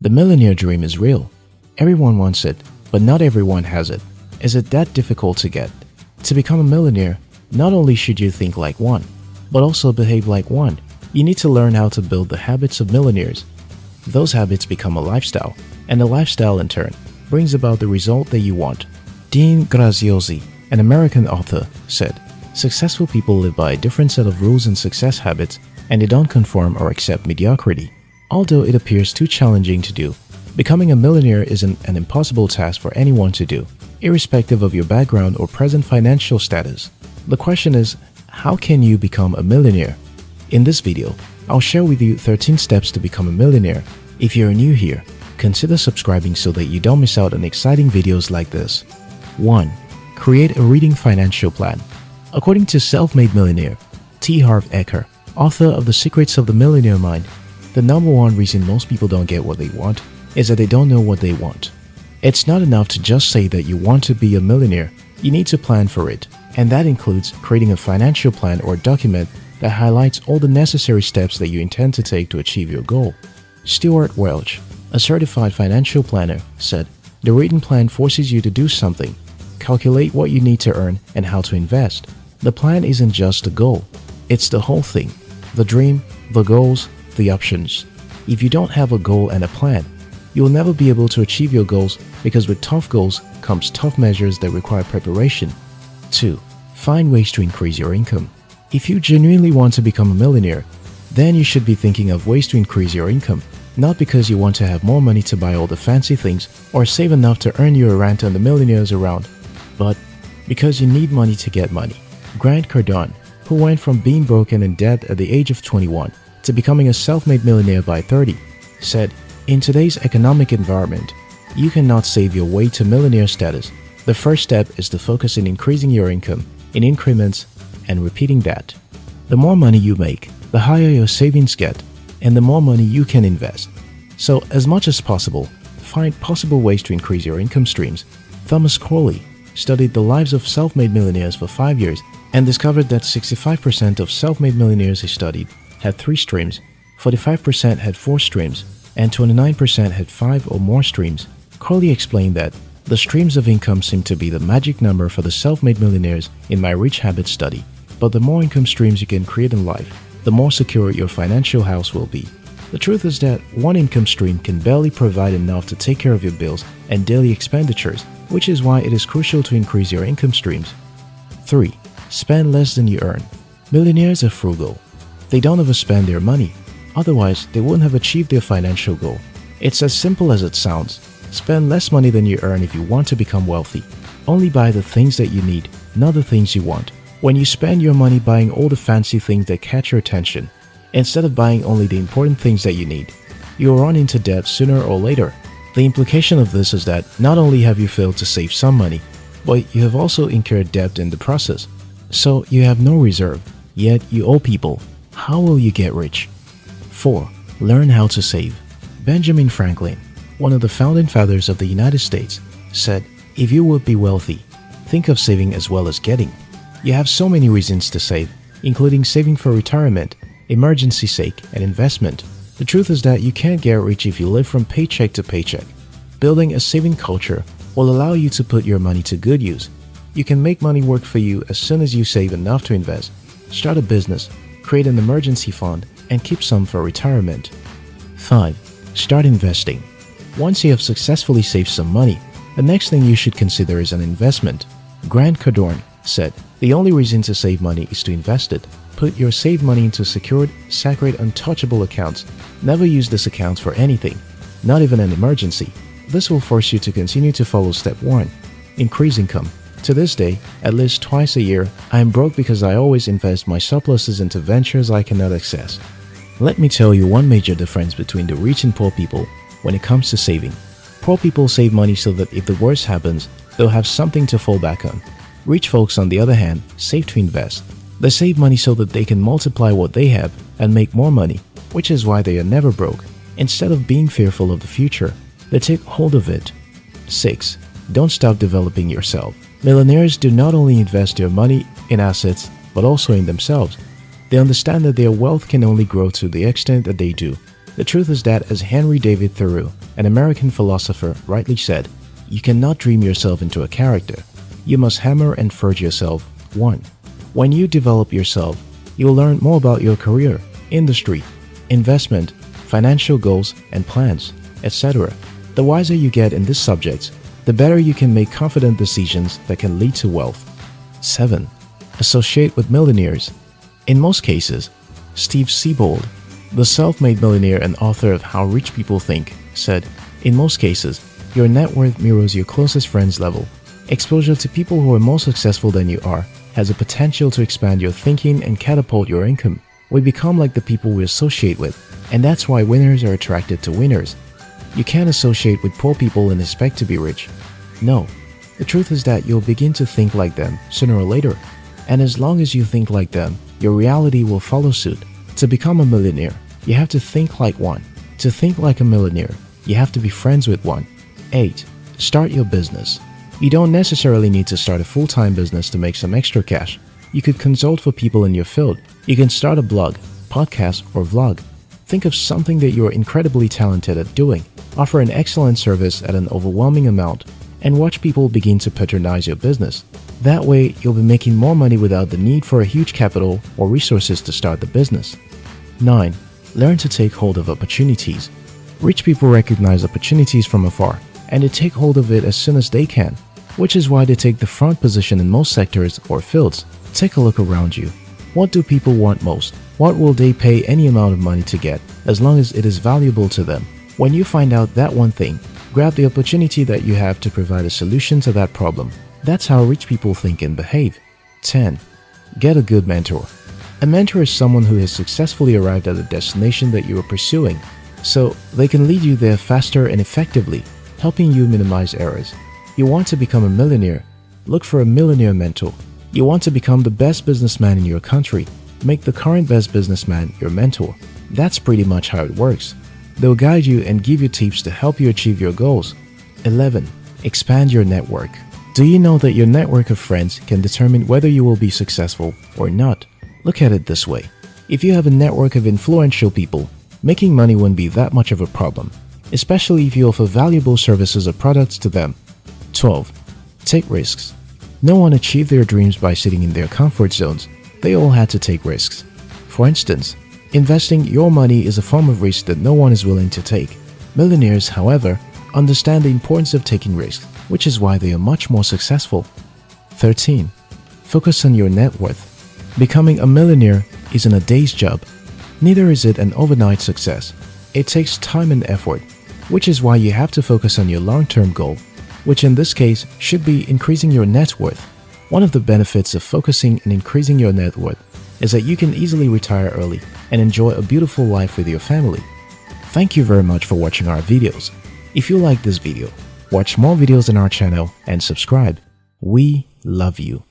The millionaire dream is real. Everyone wants it, but not everyone has it. Is it that difficult to get? To become a millionaire, not only should you think like one, but also behave like one. You need to learn how to build the habits of millionaires. Those habits become a lifestyle, and the lifestyle in turn brings about the result that you want. Dean Graziosi, an American author, said, Successful people live by a different set of rules and success habits, and they don't conform or accept mediocrity. Although it appears too challenging to do, becoming a millionaire isn't an impossible task for anyone to do, irrespective of your background or present financial status. The question is, how can you become a millionaire? In this video, I'll share with you 13 steps to become a millionaire. If you're new here, consider subscribing so that you don't miss out on exciting videos like this. 1. Create a reading financial plan. According to self-made millionaire T. Harv Eker, author of The Secrets of the Millionaire Mind, the number one reason most people don't get what they want is that they don't know what they want. It's not enough to just say that you want to be a millionaire, you need to plan for it, and that includes creating a financial plan or document that highlights all the necessary steps that you intend to take to achieve your goal. Stewart Welch, a certified financial planner, said, The written plan forces you to do something, calculate what you need to earn and how to invest. The plan isn't just the goal, it's the whole thing the dream, the goals, the options. If you don't have a goal and a plan, you will never be able to achieve your goals because with tough goals comes tough measures that require preparation. 2. Find ways to increase your income. If you genuinely want to become a millionaire, then you should be thinking of ways to increase your income, not because you want to have more money to buy all the fancy things or save enough to earn you a rent on the millionaires around, but because you need money to get money. Grant Cardone, who went from being broken in debt at the age of 21 to becoming a self-made millionaire by 30, said, In today's economic environment, you cannot save your way to millionaire status. The first step is to focus in increasing your income in increments and repeating that. The more money you make, the higher your savings get, and the more money you can invest. So, as much as possible, find possible ways to increase your income streams. Thomas Corley studied the lives of self-made millionaires for five years and discovered that 65% of self-made millionaires he studied had three streams, 45% had four streams, and 29% had five or more streams. Corley explained that the streams of income seem to be the magic number for the self-made millionaires in my Rich Habits study. But the more income streams you can create in life, the more secure your financial house will be. The truth is that one income stream can barely provide enough to take care of your bills and daily expenditures, which is why it is crucial to increase your income streams. 3. Spend less than you earn. Millionaires are frugal. They don't overspend their money. Otherwise, they wouldn't have achieved their financial goal. It's as simple as it sounds. Spend less money than you earn if you want to become wealthy. Only buy the things that you need, not the things you want. When you spend your money buying all the fancy things that catch your attention, instead of buying only the important things that you need, you will run into debt sooner or later. The implication of this is that not only have you failed to save some money, but you have also incurred debt in the process. So you have no reserve, yet you owe people. How will you get rich? 4. Learn how to save. Benjamin Franklin, one of the founding fathers of the United States, said, If you would be wealthy, think of saving as well as getting. You have so many reasons to save, including saving for retirement, emergency sake, and investment. The truth is that you can't get rich if you live from paycheck to paycheck. Building a saving culture will allow you to put your money to good use. You can make money work for you as soon as you save enough to invest. Start a business, create an emergency fund, and keep some for retirement. 5. Start investing. Once you have successfully saved some money, the next thing you should consider is an investment. Grant Cardone said, The only reason to save money is to invest it. Put your saved money into secured, sacred, untouchable accounts. Never use this account for anything, not even an emergency. This will force you to continue to follow step 1. Increase income. To this day, at least twice a year, I am broke because I always invest my surpluses into ventures I cannot access. Let me tell you one major difference between the rich and poor people when it comes to saving. Poor people save money so that if the worst happens, they'll have something to fall back on. Rich folks, on the other hand, save to invest. They save money so that they can multiply what they have and make more money, which is why they are never broke. Instead of being fearful of the future, they take hold of it. 6. Don't stop developing yourself. Millionaires do not only invest their money in assets, but also in themselves. They understand that their wealth can only grow to the extent that they do. The truth is that, as Henry David Thoreau, an American philosopher, rightly said, you cannot dream yourself into a character. You must hammer and forge yourself one. When you develop yourself, you'll learn more about your career, industry, investment, financial goals and plans, etc. The wiser you get in this subject, the better you can make confident decisions that can lead to wealth. 7. Associate with millionaires. In most cases, Steve Siebold, the self-made millionaire and author of How Rich People Think, said, In most cases, your net worth mirrors your closest friend's level. Exposure to people who are more successful than you are has a potential to expand your thinking and catapult your income. We become like the people we associate with, and that's why winners are attracted to winners. You can't associate with poor people and expect to be rich. No, the truth is that you'll begin to think like them sooner or later. And as long as you think like them, your reality will follow suit. To become a millionaire, you have to think like one. To think like a millionaire, you have to be friends with one. 8. Start your business. You don't necessarily need to start a full-time business to make some extra cash. You could consult for people in your field. You can start a blog, podcast, or vlog. Think of something that you are incredibly talented at doing. Offer an excellent service at an overwhelming amount and watch people begin to patronize your business. That way, you'll be making more money without the need for a huge capital or resources to start the business. 9. Learn to take hold of opportunities. Rich people recognize opportunities from afar and they take hold of it as soon as they can, which is why they take the front position in most sectors or fields. Take a look around you. What do people want most? What will they pay any amount of money to get as long as it is valuable to them? When you find out that one thing, grab the opportunity that you have to provide a solution to that problem. That's how rich people think and behave. 10. Get a good mentor. A mentor is someone who has successfully arrived at the destination that you are pursuing, so they can lead you there faster and effectively, helping you minimize errors. You want to become a millionaire? Look for a millionaire mentor. You want to become the best businessman in your country? Make the current best businessman your mentor. That's pretty much how it works. They'll guide you and give you tips to help you achieve your goals. 11. Expand your network. Do you know that your network of friends can determine whether you will be successful or not? Look at it this way. If you have a network of influential people, making money won't be that much of a problem, especially if you offer valuable services or products to them. 12. Take risks. No one achieved their dreams by sitting in their comfort zones. They all had to take risks. For instance, Investing your money is a form of risk that no one is willing to take. Millionaires, however, understand the importance of taking risks, which is why they are much more successful. 13. Focus on your net worth. Becoming a millionaire isn't a day's job. Neither is it an overnight success. It takes time and effort, which is why you have to focus on your long-term goal, which in this case should be increasing your net worth. One of the benefits of focusing and increasing your net worth is that you can easily retire early and enjoy a beautiful life with your family. Thank you very much for watching our videos. If you like this video, watch more videos on our channel and subscribe. We love you.